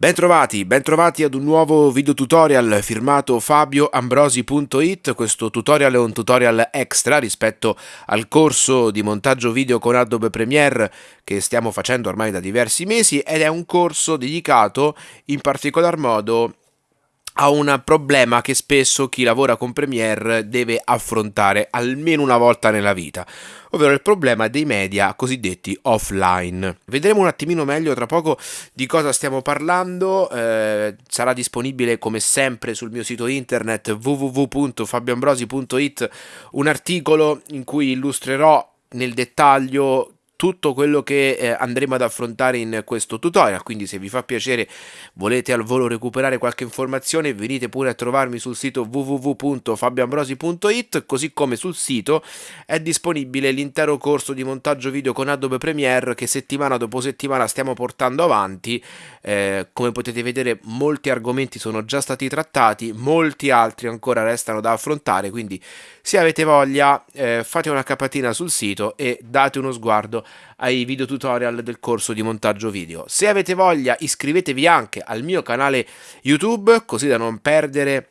Bentrovati, bentrovati ad un nuovo video tutorial firmato fabioambrosi.it. Questo tutorial è un tutorial extra rispetto al corso di montaggio video con Adobe Premiere che stiamo facendo ormai da diversi mesi ed è un corso dedicato in particolar modo a un problema che spesso chi lavora con Premiere deve affrontare almeno una volta nella vita, ovvero il problema dei media cosiddetti offline. Vedremo un attimino meglio tra poco di cosa stiamo parlando, eh, sarà disponibile come sempre sul mio sito internet www.fabioambrosi.it un articolo in cui illustrerò nel dettaglio tutto quello che eh, andremo ad affrontare in questo tutorial. Quindi se vi fa piacere volete al volo recuperare qualche informazione venite pure a trovarmi sul sito www.fabioambrosi.it così come sul sito è disponibile l'intero corso di montaggio video con Adobe Premiere che settimana dopo settimana stiamo portando avanti. Eh, come potete vedere molti argomenti sono già stati trattati molti altri ancora restano da affrontare. Quindi se avete voglia eh, fate una capatina sul sito e date uno sguardo ai video tutorial del corso di montaggio video. Se avete voglia iscrivetevi anche al mio canale YouTube così da non perdere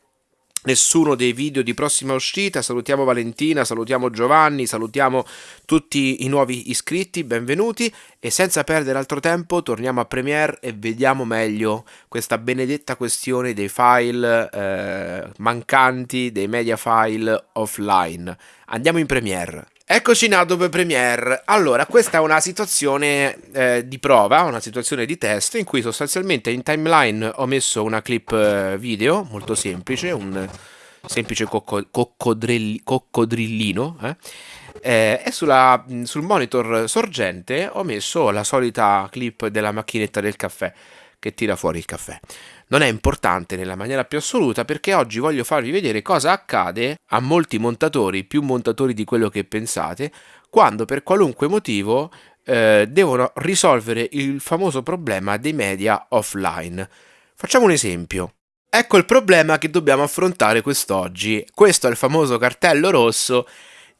nessuno dei video di prossima uscita. Salutiamo Valentina, salutiamo Giovanni, salutiamo tutti i nuovi iscritti, benvenuti e senza perdere altro tempo torniamo a Premiere e vediamo meglio questa benedetta questione dei file eh, mancanti, dei media file offline. Andiamo in Premiere. Eccoci in Adobe Premiere. Allora, questa è una situazione eh, di prova, una situazione di test in cui sostanzialmente in timeline ho messo una clip eh, video molto semplice, un semplice cocco coccodrillino eh? Eh, e sulla, sul monitor sorgente ho messo la solita clip della macchinetta del caffè che tira fuori il caffè non è importante nella maniera più assoluta perché oggi voglio farvi vedere cosa accade a molti montatori, più montatori di quello che pensate, quando per qualunque motivo eh, devono risolvere il famoso problema dei media offline. Facciamo un esempio. Ecco il problema che dobbiamo affrontare quest'oggi. Questo è il famoso cartello rosso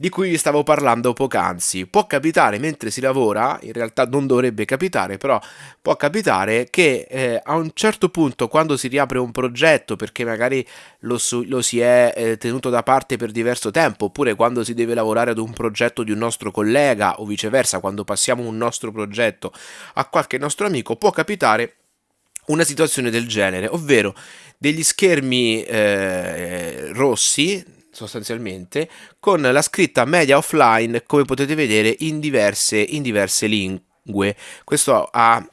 di cui vi stavo parlando poc'anzi. Può capitare mentre si lavora, in realtà non dovrebbe capitare, però può capitare che eh, a un certo punto quando si riapre un progetto perché magari lo, lo si è eh, tenuto da parte per diverso tempo, oppure quando si deve lavorare ad un progetto di un nostro collega o viceversa, quando passiamo un nostro progetto a qualche nostro amico, può capitare una situazione del genere, ovvero degli schermi eh, rossi sostanzialmente con la scritta media offline come potete vedere in diverse, in diverse lingue. Questo a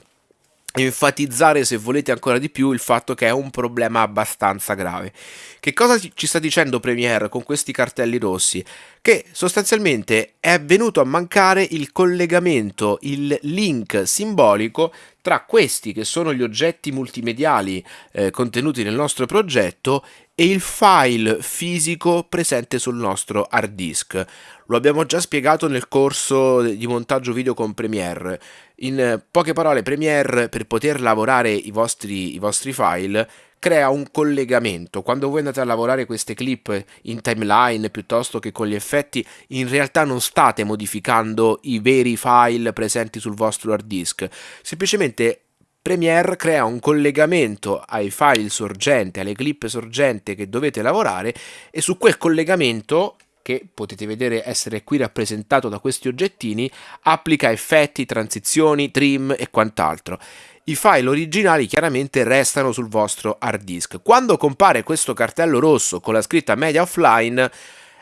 enfatizzare se volete ancora di più il fatto che è un problema abbastanza grave. Che cosa ci sta dicendo Premiere con questi cartelli rossi? Che sostanzialmente è venuto a mancare il collegamento, il link simbolico tra questi che sono gli oggetti multimediali eh, contenuti nel nostro progetto e il file fisico presente sul nostro hard disk. Lo abbiamo già spiegato nel corso di montaggio video con Premiere. In poche parole, Premiere per poter lavorare i vostri, i vostri file crea un collegamento. Quando voi andate a lavorare queste clip in timeline piuttosto che con gli effetti, in realtà non state modificando i veri file presenti sul vostro hard disk, semplicemente Premiere crea un collegamento ai file sorgente, alle clip sorgente che dovete lavorare e su quel collegamento che potete vedere essere qui rappresentato da questi oggettini, applica effetti, transizioni, trim e quant'altro i file originali chiaramente restano sul vostro hard disk. Quando compare questo cartello rosso con la scritta media offline,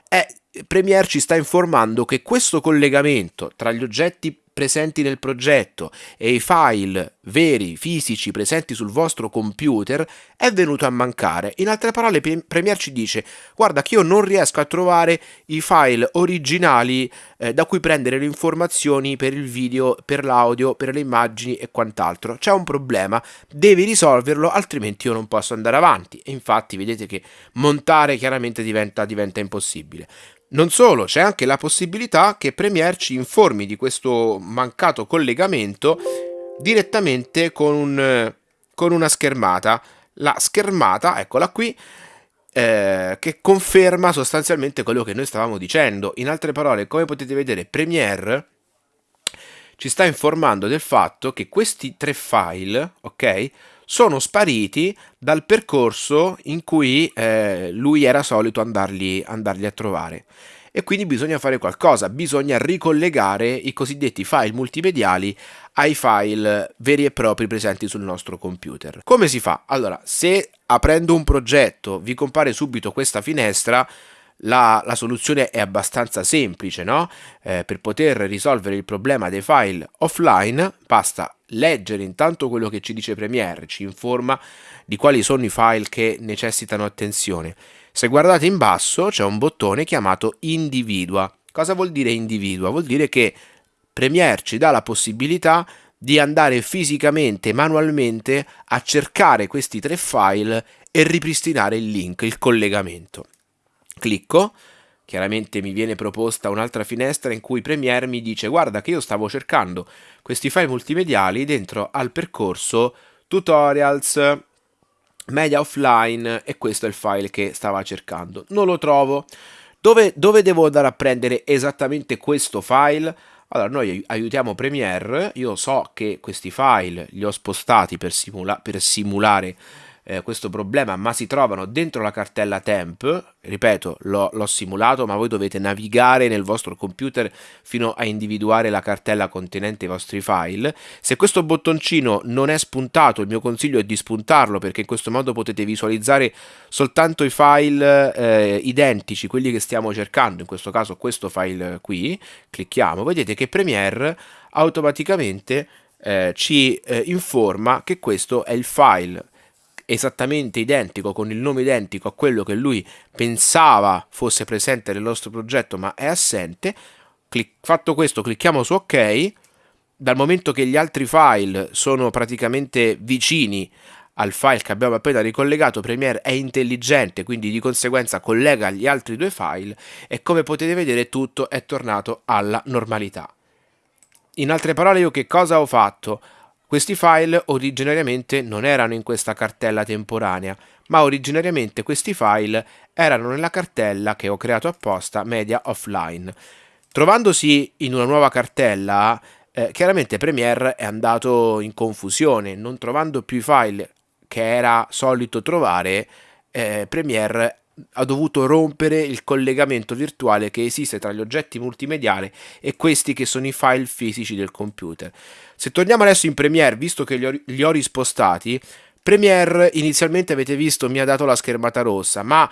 è Premiere ci sta informando che questo collegamento tra gli oggetti presenti nel progetto e i file veri, fisici, presenti sul vostro computer è venuto a mancare. In altre parole Premiere ci dice guarda che io non riesco a trovare i file originali eh, da cui prendere le informazioni per il video, per l'audio, per le immagini e quant'altro. C'è un problema, devi risolverlo altrimenti io non posso andare avanti. E infatti vedete che montare chiaramente diventa, diventa impossibile. Non solo, c'è anche la possibilità che Premiere ci informi di questo mancato collegamento direttamente con, un, con una schermata. La schermata, eccola qui, eh, che conferma sostanzialmente quello che noi stavamo dicendo. In altre parole, come potete vedere, Premiere ci sta informando del fatto che questi tre file, ok, sono spariti dal percorso in cui eh, lui era solito andarli, andarli a trovare e quindi bisogna fare qualcosa, bisogna ricollegare i cosiddetti file multimediali ai file veri e propri presenti sul nostro computer. Come si fa? Allora, se aprendo un progetto vi compare subito questa finestra, la, la, soluzione è abbastanza semplice, no? Eh, per poter risolvere il problema dei file offline basta leggere intanto quello che ci dice Premiere, ci informa di quali sono i file che necessitano attenzione se guardate in basso c'è un bottone chiamato individua. Cosa vuol dire individua? Vuol dire che Premiere ci dà la possibilità di andare fisicamente, manualmente a cercare questi tre file e ripristinare il link, il collegamento. Clicco, chiaramente mi viene proposta un'altra finestra in cui Premiere mi dice guarda che io stavo cercando questi file multimediali dentro al percorso tutorials media offline e questo è il file che stava cercando. Non lo trovo. Dove, dove devo andare a prendere esattamente questo file? Allora, noi aiutiamo Premiere, io so che questi file li ho spostati per, simula per simulare eh, questo problema, ma si trovano dentro la cartella temp, ripeto, l'ho simulato, ma voi dovete navigare nel vostro computer fino a individuare la cartella contenente i vostri file. Se questo bottoncino non è spuntato, il mio consiglio è di spuntarlo perché in questo modo potete visualizzare soltanto i file eh, identici, quelli che stiamo cercando, in questo caso questo file qui, clicchiamo, vedete che Premiere automaticamente eh, ci eh, informa che questo è il file esattamente identico, con il nome identico a quello che lui pensava fosse presente nel nostro progetto ma è assente, fatto questo clicchiamo su ok, dal momento che gli altri file sono praticamente vicini al file che abbiamo appena ricollegato, Premiere è intelligente, quindi di conseguenza collega gli altri due file e come potete vedere tutto è tornato alla normalità. In altre parole io che cosa ho fatto? Questi file originariamente non erano in questa cartella temporanea, ma originariamente questi file erano nella cartella che ho creato apposta Media Offline. Trovandosi in una nuova cartella, eh, chiaramente Premiere è andato in confusione, non trovando più i file che era solito trovare, eh, Premiere ha dovuto rompere il collegamento virtuale che esiste tra gli oggetti multimediali e questi che sono i file fisici del computer. Se torniamo adesso in Premiere, visto che li ho, rispostati, Premiere inizialmente avete visto mi ha dato la schermata rossa, ma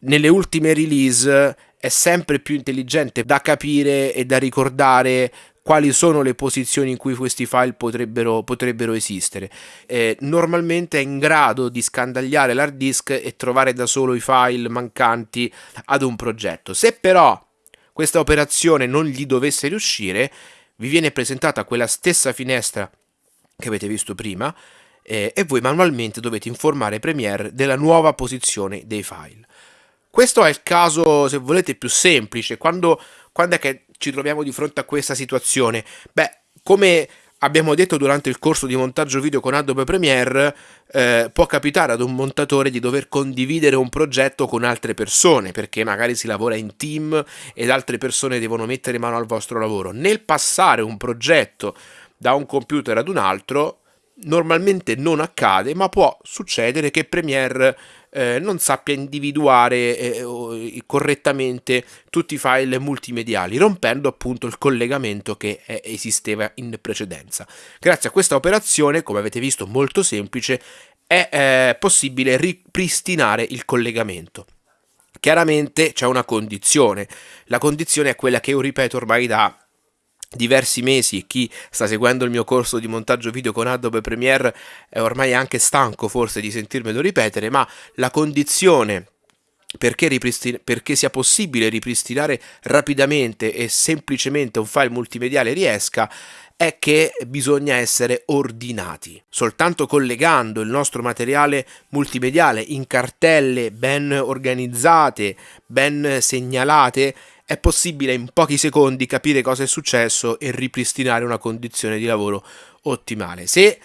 nelle ultime release è sempre più intelligente da capire e da ricordare quali sono le posizioni in cui questi file potrebbero, potrebbero esistere. Eh, normalmente è in grado di scandagliare l'hard disk e trovare da solo i file mancanti ad un progetto. Se però questa operazione non gli dovesse riuscire, vi viene presentata quella stessa finestra che avete visto prima eh, e voi manualmente dovete informare Premiere della nuova posizione dei file. Questo è il caso, se volete, più semplice, quando, quando è che ci troviamo di fronte a questa situazione? Beh, come abbiamo detto durante il corso di montaggio video con Adobe Premiere, eh, può capitare ad un montatore di dover condividere un progetto con altre persone, perché magari si lavora in team ed altre persone devono mettere mano al vostro lavoro. Nel passare un progetto da un computer ad un altro, normalmente non accade, ma può succedere che Premiere eh, non sappia individuare eh, correttamente tutti i file multimediali, rompendo appunto il collegamento che eh, esisteva in precedenza. Grazie a questa operazione, come avete visto molto semplice, è eh, possibile ripristinare il collegamento. Chiaramente c'è una condizione, la condizione è quella che io ripeto ormai da diversi mesi chi sta seguendo il mio corso di montaggio video con Adobe Premiere è ormai anche stanco forse di sentirmelo ripetere, ma la condizione perché, perché, sia possibile ripristinare rapidamente e semplicemente un file multimediale riesca è che bisogna essere ordinati. Soltanto collegando il nostro materiale multimediale in cartelle ben organizzate, ben segnalate, è possibile in pochi secondi capire cosa è successo e ripristinare una condizione di lavoro ottimale. Se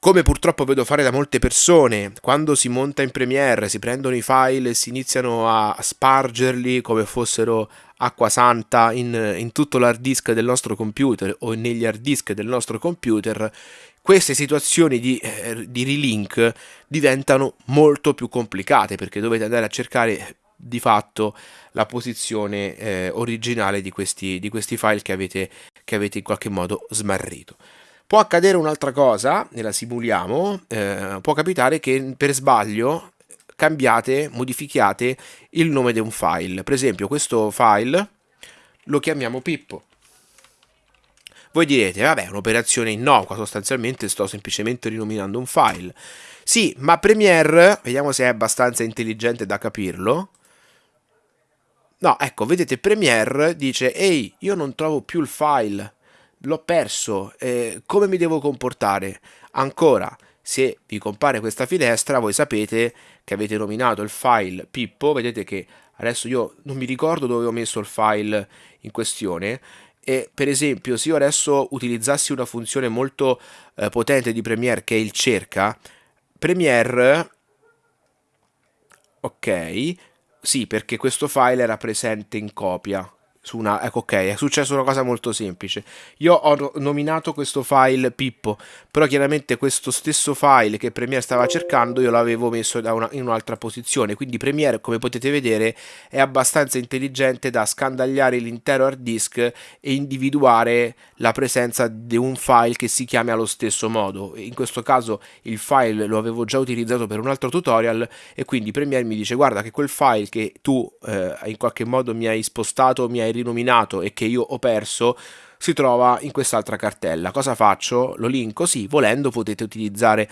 come purtroppo vedo fare da molte persone, quando si monta in Premiere, si prendono i file e si iniziano a spargerli come fossero acqua santa in, in tutto l'hard disk del nostro computer o negli hard disk del nostro computer, queste situazioni di, eh, di relink diventano molto più complicate perché dovete andare a cercare di fatto la posizione eh, originale di questi, di questi file che avete, che avete in qualche modo smarrito. Può accadere un'altra cosa, e la simuliamo, eh, può capitare che per sbaglio cambiate, modifichiate il nome di un file. Per esempio questo file lo chiamiamo Pippo. Voi direte, vabbè, un'operazione innocua, sostanzialmente sto semplicemente rinominando un file. Sì, ma Premiere, vediamo se è abbastanza intelligente da capirlo, No, ecco, vedete, Premiere dice, ehi, io non trovo più il file, l'ho perso, eh, come mi devo comportare? Ancora, se vi compare questa finestra, voi sapete che avete nominato il file Pippo, vedete che adesso io non mi ricordo dove ho messo il file in questione, e per esempio se io adesso utilizzassi una funzione molto eh, potente di Premiere che è il cerca, Premiere, ok, sì, perché questo file era presente in copia su una... Ecco, ok, è successa una cosa molto semplice. Io ho nominato questo file Pippo, però chiaramente questo stesso file che Premiere stava cercando io l'avevo messo una, in un'altra posizione, quindi Premiere, come potete vedere, è abbastanza intelligente da scandagliare l'intero hard disk e individuare la presenza di un file che si chiami allo stesso modo. In questo caso il file lo avevo già utilizzato per un altro tutorial e quindi Premiere mi dice guarda che quel file che tu eh, in qualche modo mi hai spostato, mi hai rinominato e che io ho perso si trova in quest'altra cartella. Cosa faccio? Lo linko? Sì, volendo potete utilizzare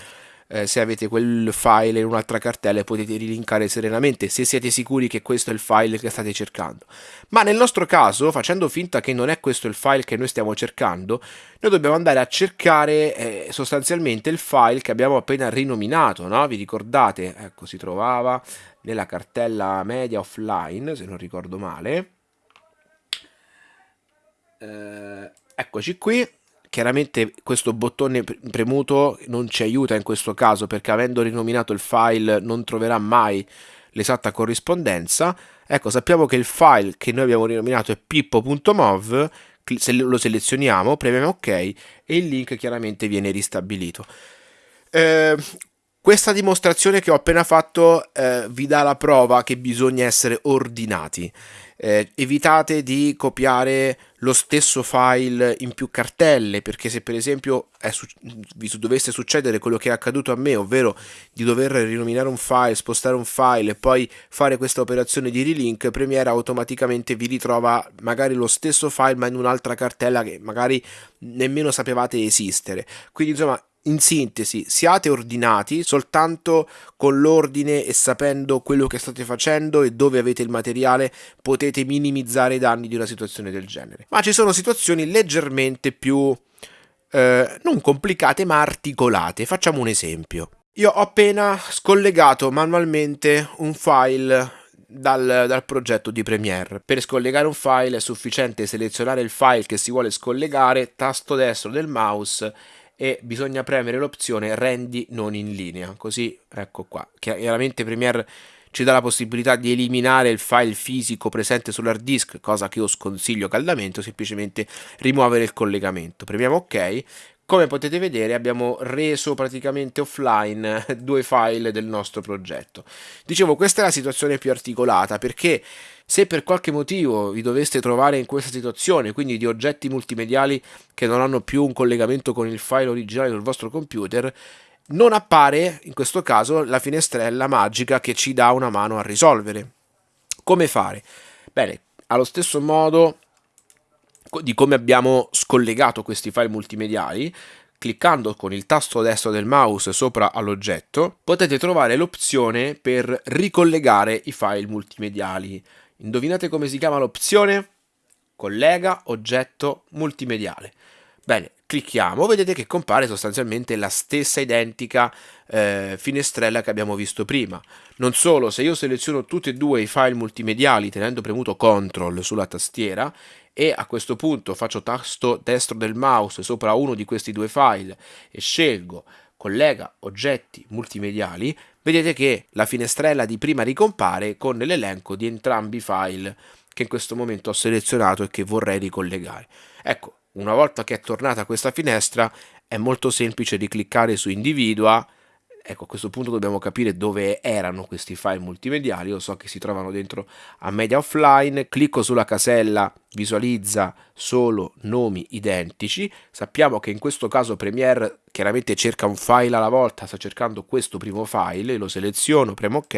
eh, se avete quel file in un'altra cartella potete rilinkare serenamente se siete sicuri che questo è il file che state cercando. Ma nel nostro caso, facendo finta che non è questo il file che noi stiamo cercando, noi dobbiamo andare a cercare eh, sostanzialmente il file che abbiamo appena rinominato, no? Vi ricordate? Ecco, si trovava nella cartella media offline, se non ricordo male eh, eccoci qui. Chiaramente questo bottone premuto non ci aiuta in questo caso perché avendo rinominato il file non troverà mai l'esatta corrispondenza. Ecco sappiamo che il file che noi abbiamo rinominato è pippo.mov se lo selezioniamo premiamo ok e il link chiaramente viene ristabilito. Eh, questa dimostrazione che ho appena fatto eh, vi dà la prova che bisogna essere ordinati. Eh, evitate di copiare lo stesso file in più cartelle perché se per esempio su vi dovesse succedere quello che è accaduto a me ovvero di dover rinominare un file spostare un file e poi fare questa operazione di relink Premiere automaticamente vi ritrova magari lo stesso file ma in un'altra cartella che magari nemmeno sapevate esistere. Quindi insomma in sintesi, siate ordinati soltanto con l'ordine e sapendo quello che state facendo e dove avete il materiale potete minimizzare i danni di una situazione del genere. Ma ci sono situazioni leggermente più eh, non complicate ma articolate. Facciamo un esempio. Io ho appena scollegato manualmente un file dal, dal, progetto di Premiere. Per scollegare un file è sufficiente selezionare il file che si vuole scollegare, tasto destro del mouse e bisogna premere l'opzione rendi non in linea. Così ecco qua. Chiaramente Premiere ci dà la possibilità di eliminare il file fisico presente sull'hard disk cosa che io sconsiglio caldamente semplicemente rimuovere il collegamento. Premiamo ok come potete vedere abbiamo reso praticamente offline due file del nostro progetto. Dicevo, questa è la situazione più articolata perché se per qualche motivo vi doveste trovare in questa situazione, quindi di oggetti multimediali che non hanno più un collegamento con il file originale del vostro computer, non appare in questo caso la finestrella magica che ci dà una mano a risolvere. Come fare? Bene, allo stesso modo di come abbiamo scollegato questi file multimediali, cliccando con il tasto destro del mouse sopra all'oggetto, potete trovare l'opzione per ricollegare i file multimediali. Indovinate come si chiama l'opzione? Collega oggetto multimediale. Bene, clicchiamo, vedete che compare sostanzialmente la stessa identica eh, finestrella che abbiamo visto prima. Non solo, se io seleziono tutti e due i file multimediali tenendo premuto CTRL sulla tastiera e a questo punto faccio tasto destro del mouse sopra uno di questi due file e scelgo collega oggetti multimediali, vedete che la finestrella di prima ricompare con l'elenco di entrambi i file che in questo momento ho selezionato e che vorrei ricollegare. Ecco, una volta che è tornata questa finestra è molto semplice di cliccare su individua Ecco, a questo punto dobbiamo capire dove erano questi file multimediali. Io so che si trovano dentro a Media Offline. Clicco sulla casella, visualizza solo nomi identici. Sappiamo che in questo caso Premiere chiaramente cerca un file alla volta, sta cercando questo primo file, lo seleziono, premo ok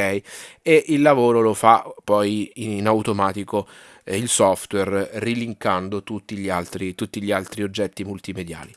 e il lavoro lo fa poi in automatico eh, il software rilinkando tutti gli altri, tutti gli altri oggetti multimediali.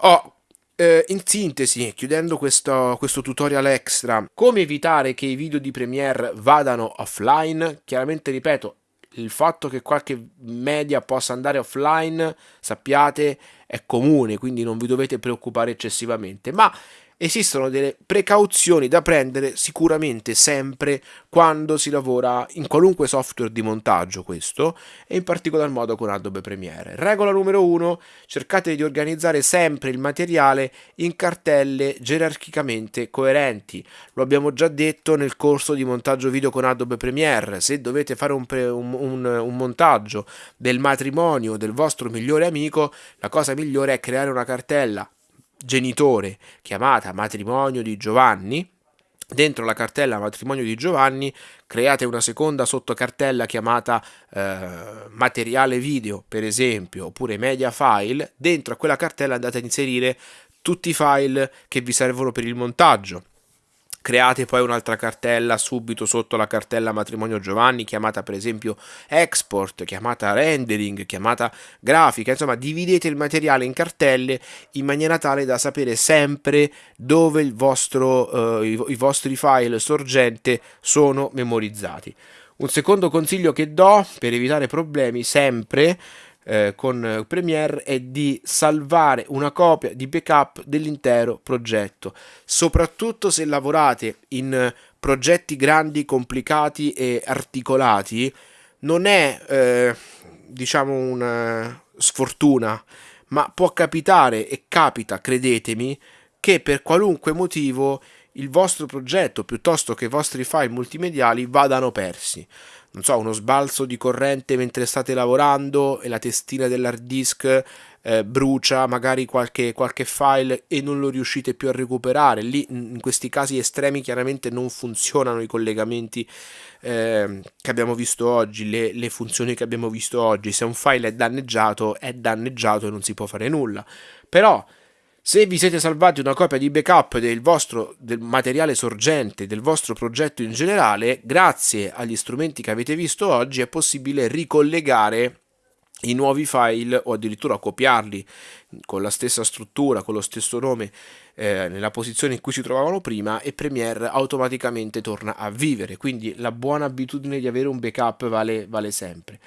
Ho eh, in sintesi, chiudendo questo, questo, tutorial extra, come evitare che i video di Premiere vadano offline? Chiaramente, ripeto, il fatto che qualche media possa andare offline, sappiate, è comune, quindi non vi dovete preoccupare eccessivamente, ma esistono delle precauzioni da prendere sicuramente sempre quando si lavora in qualunque software di montaggio questo e in particolar modo con Adobe Premiere. Regola numero uno, cercate di organizzare sempre il materiale in cartelle gerarchicamente coerenti. Lo abbiamo già detto nel corso di montaggio video con Adobe Premiere, se dovete fare un, un, un, un montaggio del matrimonio del vostro migliore amico, la cosa migliore è creare una cartella genitore chiamata matrimonio di Giovanni, dentro la cartella matrimonio di Giovanni create una seconda sottocartella chiamata eh, materiale video per esempio oppure media file. Dentro a quella cartella andate a inserire tutti i file che vi servono per il montaggio create poi un'altra cartella subito sotto la cartella matrimonio Giovanni chiamata per esempio export, chiamata rendering, chiamata grafica, insomma dividete il materiale in cartelle in maniera tale da sapere sempre dove il vostro, eh, i, i vostri file sorgente sono memorizzati. Un secondo consiglio che do per evitare problemi sempre eh, con Premiere è di salvare una copia di backup dell'intero progetto, soprattutto se lavorate in progetti grandi, complicati e articolati, non è eh, diciamo una sfortuna, ma può capitare e capita, credetemi, che per qualunque motivo il vostro progetto piuttosto che i vostri file multimediali vadano persi non so, uno sbalzo di corrente mentre state lavorando e la testina dell'hard disk eh, brucia magari qualche, qualche, file e non lo riuscite più a recuperare. Lì in questi casi estremi chiaramente non funzionano i collegamenti eh, che abbiamo visto oggi, le, le funzioni che abbiamo visto oggi. Se un file è danneggiato, è danneggiato e non si può fare nulla. Però se vi siete salvati una copia di backup del vostro del materiale sorgente, del vostro progetto in generale, grazie agli strumenti che avete visto oggi è possibile ricollegare i nuovi file o addirittura copiarli con la stessa struttura, con lo stesso nome eh, nella posizione in cui si trovavano prima e Premiere automaticamente torna a vivere. Quindi la buona abitudine di avere un backup vale, vale sempre.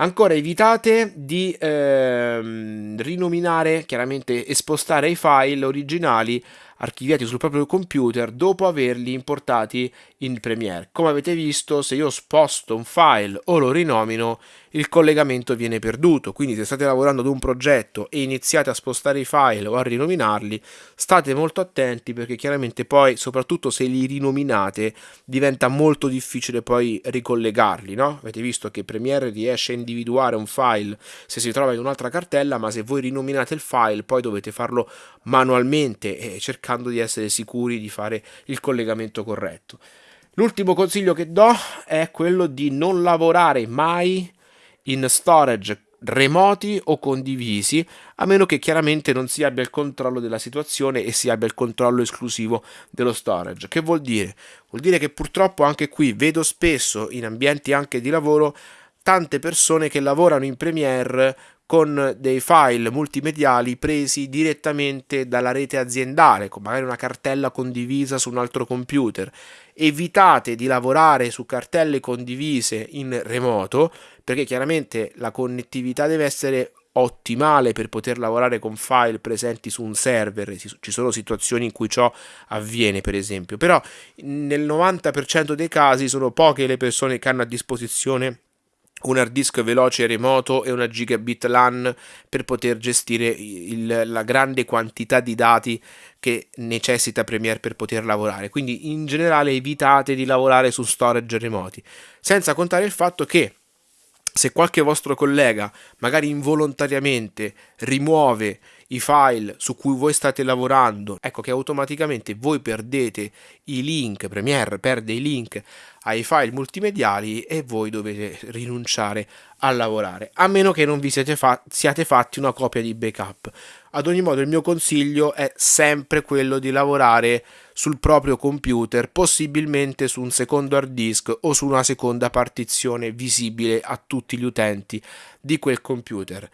Ancora evitate di ehm, rinominare, chiaramente espostare i file originali archiviati sul proprio computer dopo averli importati in Premiere. Come avete visto, se io sposto un file o lo rinomino, il collegamento viene perduto, quindi se state lavorando ad un progetto e iniziate a spostare i file o a rinominarli, state molto attenti perché chiaramente poi, soprattutto se li rinominate, diventa molto difficile poi ricollegarli, no? Avete visto che Premiere riesce a individuare un file se si trova in un'altra cartella, ma se voi rinominate il file poi dovete farlo manualmente e cercando di essere sicuri di fare il collegamento corretto. L'ultimo consiglio che do è quello di non lavorare mai in storage remoti o condivisi, a meno che chiaramente non si abbia il controllo della situazione e si abbia il controllo esclusivo dello storage. Che vuol dire? Vuol dire che purtroppo anche qui vedo spesso in ambienti anche di lavoro tante persone che lavorano in Premiere con dei file multimediali presi direttamente dalla rete aziendale, con magari una cartella condivisa su un altro computer. Evitate di lavorare su cartelle condivise in remoto, perché chiaramente la connettività deve essere ottimale per poter lavorare con file presenti su un server, ci sono situazioni in cui ciò avviene per esempio, però nel 90% dei casi sono poche le persone che hanno a disposizione un hard disk veloce remoto e una gigabit LAN per poter gestire il, la grande quantità di dati che necessita Premiere per poter lavorare. Quindi in generale evitate di lavorare su storage remoti, senza contare il fatto che se qualche vostro collega magari involontariamente rimuove i file su cui voi state lavorando, ecco che automaticamente voi perdete i link, Premiere perde i link ai file multimediali e voi dovete rinunciare a lavorare, a meno che non vi siete, fa siate fatti una copia di backup. Ad ogni modo il mio consiglio è sempre quello di lavorare sul proprio computer, possibilmente su un secondo hard disk o su una seconda partizione visibile a tutti gli utenti di quel computer.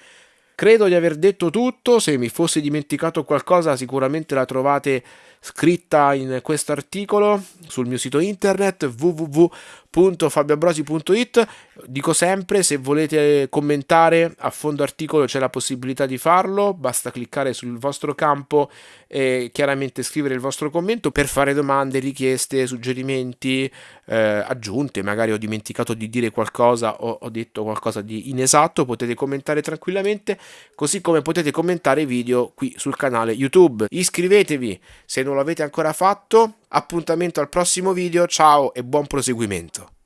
Credo di aver detto tutto, se mi fossi dimenticato qualcosa sicuramente la trovate scritta in questo articolo sul mio sito internet www.fabiabrosi.it dico sempre se volete commentare a fondo articolo c'è la possibilità di farlo basta cliccare sul vostro campo e chiaramente scrivere il vostro commento per fare domande, richieste, suggerimenti eh, aggiunte magari ho dimenticato di dire qualcosa o ho detto qualcosa di inesatto potete commentare tranquillamente così come potete commentare video qui sul canale youtube. Iscrivetevi se non lo avete ancora fatto, appuntamento al prossimo video, ciao e buon proseguimento.